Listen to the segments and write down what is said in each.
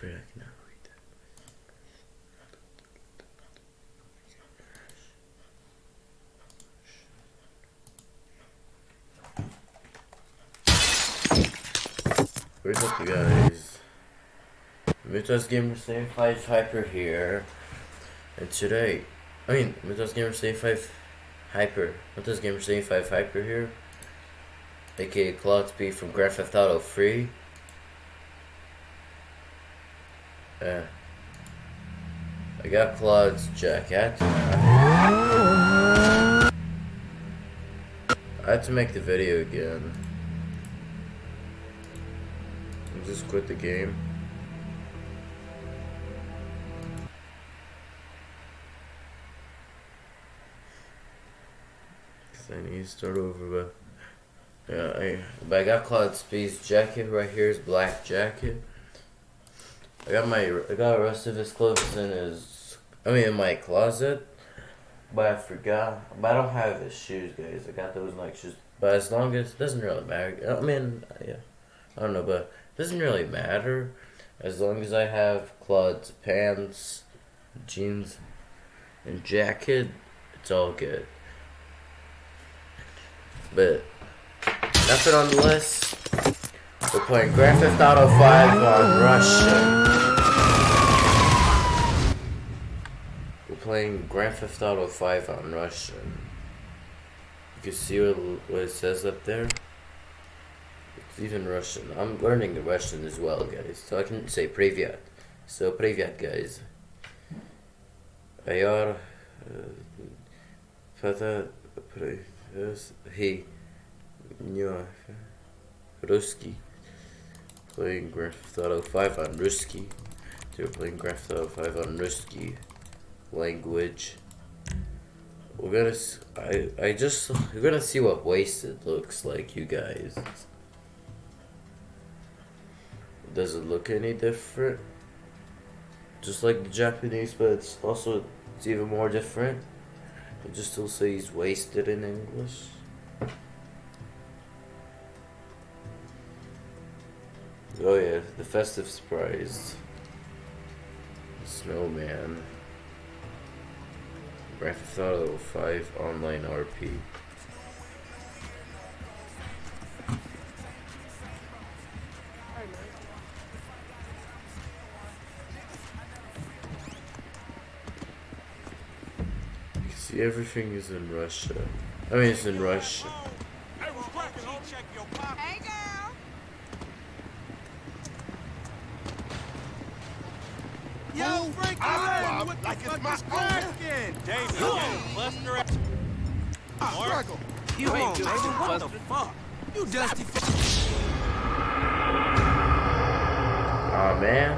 free. I cannot read that. Where's up, you guys? Mythos Gamer 75 Hyper here. And today, I mean, Mythos Gamer 75 Hyper. Mythos Gamer 75 Hyper here. AKA Claude Speed from Grand Theft Auto 3. Yeah. I got Claude's jacket. I had to make the video again. I just quit the game. Cause I need to start over, but yeah, I but I got Claude Speed's jacket right here, his black jacket. I got my I got the rest of his clothes in his I mean in my closet, but I forgot. But I don't have his shoes, guys. I got those like shoes. But as long as it doesn't really matter. I mean, yeah, I don't know, but it doesn't really matter as long as I have Claude's pants, jeans, and jacket. It's all good. But nothing on the list. We're playing Grand Theft Auto 5 on Russian. Playing Grand Theft Auto 5 on Russian. You can see what, what it says up there. It's even Russian. I'm learning Russian as well, guys. So I can say Privyat. So Privyat, guys. Ayar. Uh, Fata. He. Ruski. Playing Grand Theft Auto 5 on Ruski. We're playing Grand Theft Auto 5 on Ruski. Language. We're gonna. I. I just. We're gonna see what wasted looks like, you guys. Does it look any different? Just like the Japanese, but it's also it's even more different. It just still says wasted in English. Oh yeah, the festive surprise. Snowman. Grand Theft Auto 5 Online RP. You can see everything is in Russia. I mean, it's in Russian. Hey, what's cracking? I'll check your pocket. Hey, girl. Yo, Frank, I- what the like it's fuck my is cracking? David, cluster up. Struggle. You Come on, David, what the fuck? You dusty fuck. Aw man.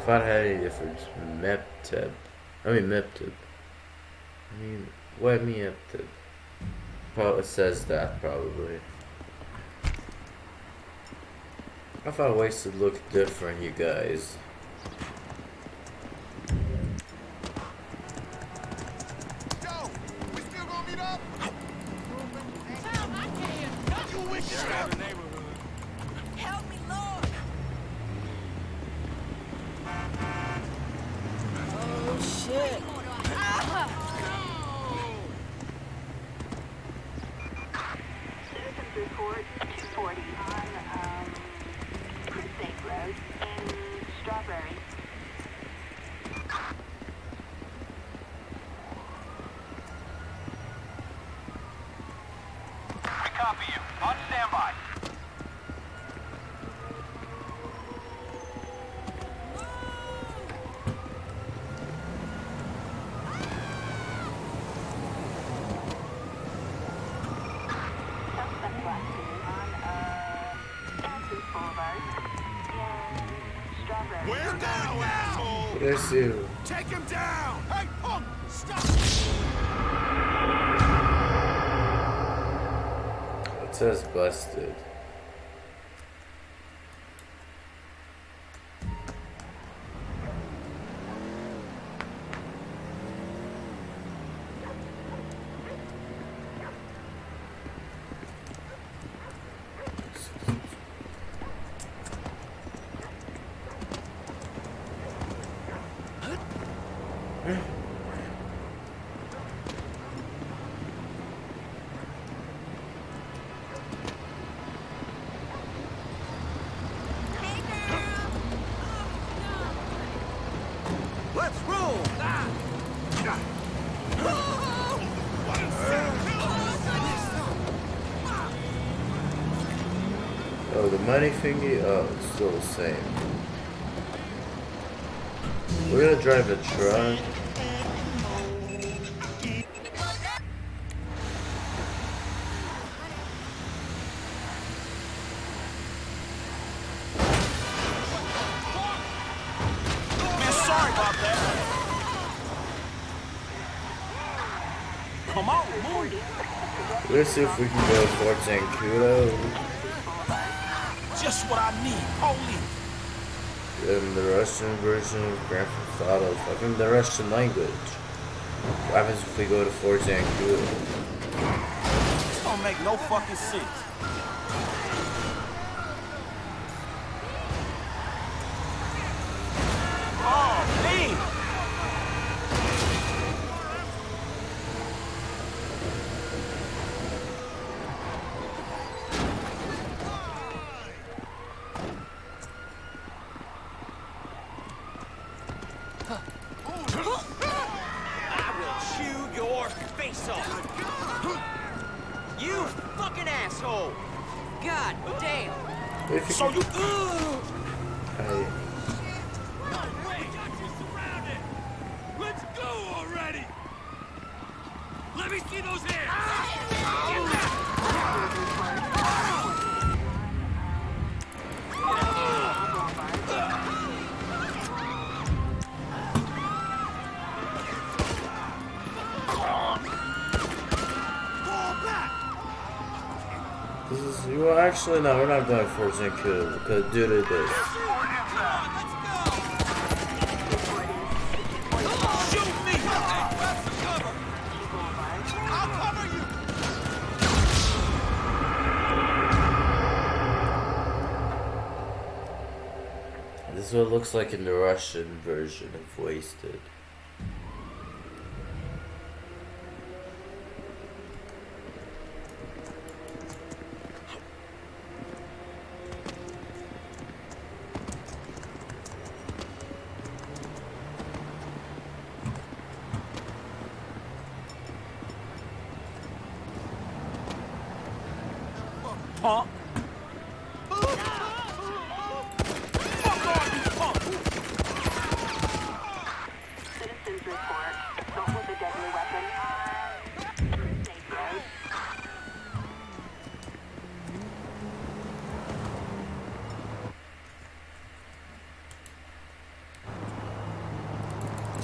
If I had any difference, Mepteb. I mean Mepteb. I mean, what me Mepteb? Probably says that probably. I thought Wasted looked different, you guys. Yo, we still gonna meet up? Tom, I can't. You wish you Around the neighborhood. Help me, Lord. Oh, shit. Citizens report 240 on um, Precinct Road in Strawberry. We copy you. On standby. Suspect last seen on uh, Stanton Boulevard in Strawberry. Where now, asshole? What did I see? Take him down! Hey, punk! Stop! It says busted. Hey, girl. Let's roll. Oh, the money thingy? Oh, it's still the same. We're gonna drive a truck. Man, sorry about that. Come on, move. Let's see if we can go to Fort Zancudo What I need. Police. in the Russian version of Grand Theft Auto. In the Russian language. What happens if we go to Zancudo? This don't make no fucking sense. Oh, man. I will chew your off. You fucking asshole. God damn. So you. I, actually no, we're not going for Zancudo because due to this. This is what it looks like in the Russian version of Wasted. Punk. Fuck all you punks. Citizens report with a deadly weapon.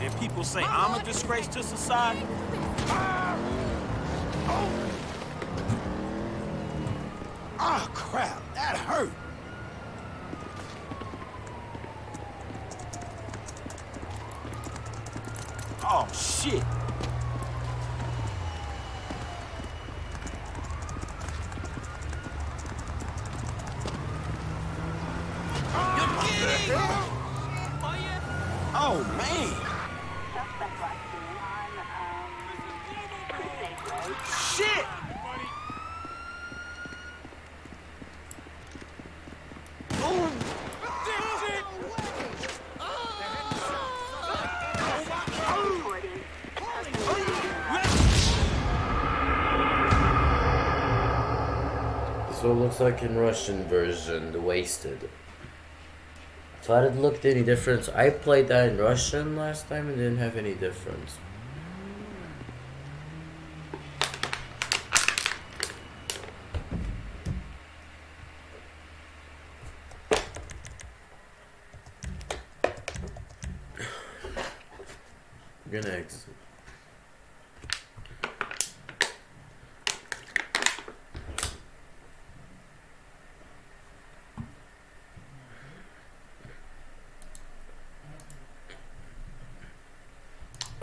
And people say I'm a disgrace to society. Ah, crap. That hurt. Oh, shit. Oh, man. Suspect last seen on um, Safe Road. Shit! Reporting What it looks like in Russian version, the Wasted. Thought it looked any difference. I played that in Russian last time and didn't have any difference. I'm gonna exit.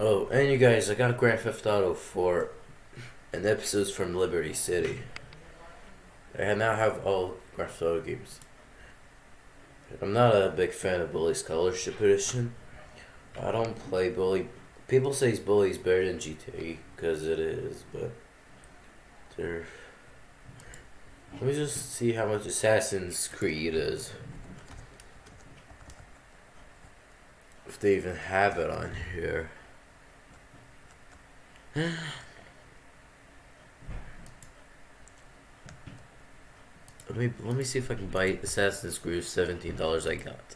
Oh, and you guys, I got Grand Theft Auto 4 and episodes from Liberty City. I now have all Grand Theft Auto games. I'm not a big fan of Bully Scholarship Edition. I don't play Bully People say Bully's better than GTA because it is, but they're. Let me just see how much Assassin's Creed is. If they even have it on here. Let me let me see if I can buy Assassin's Creed seventeen dollars I got.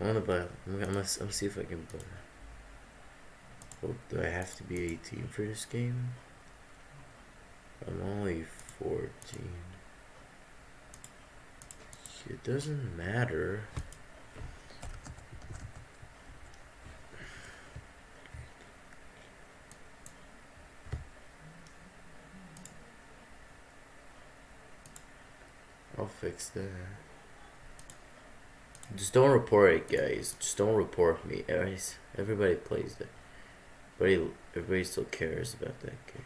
I wanna buy I'm gonna, see if I can buy Oh, do I have to be 18 for this game? I'm only 14. It doesn't matter. Fix that. Just don't report it, guys. Just don't report me. Everybody plays it. Everybody, everybody still cares about that game.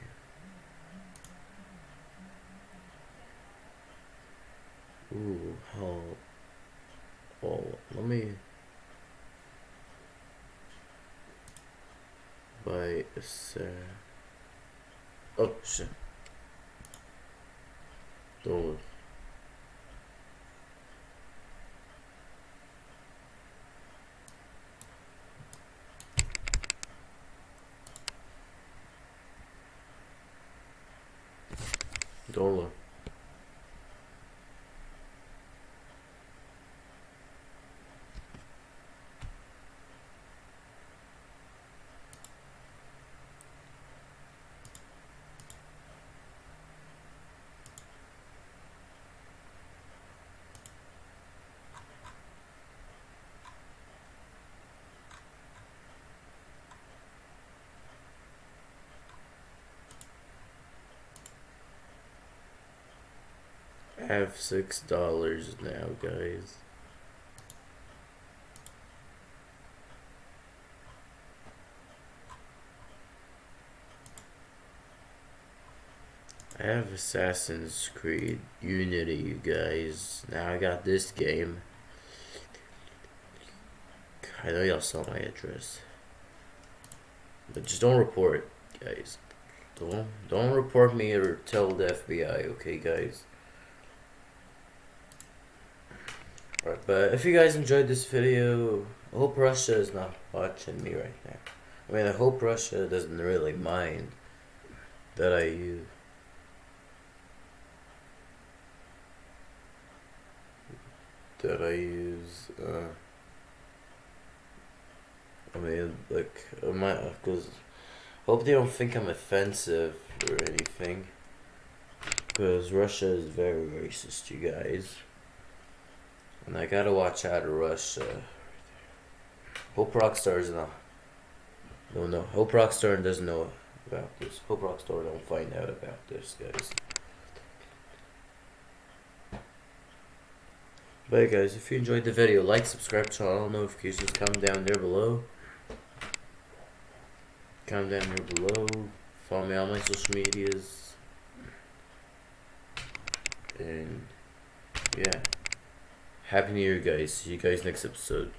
Ooh, how? Oh, let me a set. Oh shit! Don't. Dole. Have six dollars now, guys. I have Assassin's Creed Unity, you guys. Now I got this game. I know y'all saw my address. But just don't report, guys. Don't don't report me or tell the FBI, okay guys? Right, but if you guys enjoyed this video, I hope Russia is not watching me right now. I mean, I hope Russia doesn't really mind that I use. That I use, uh, I mean, like, my, because, hope they don't think I'm offensive or anything. Because Russia is very racist, you guys. And I gotta watch out of Russia. Uh, Hope Rockstar's not. No, no. Hope Rockstar doesn't know about this. Hope Rockstar don't find out about this, guys. But guys, if you enjoyed the video, like, subscribe, on all notifications, comment down there below. Comment down here below. Follow me on my social medias. And yeah. Happy New Year, guys. See you guys next episode.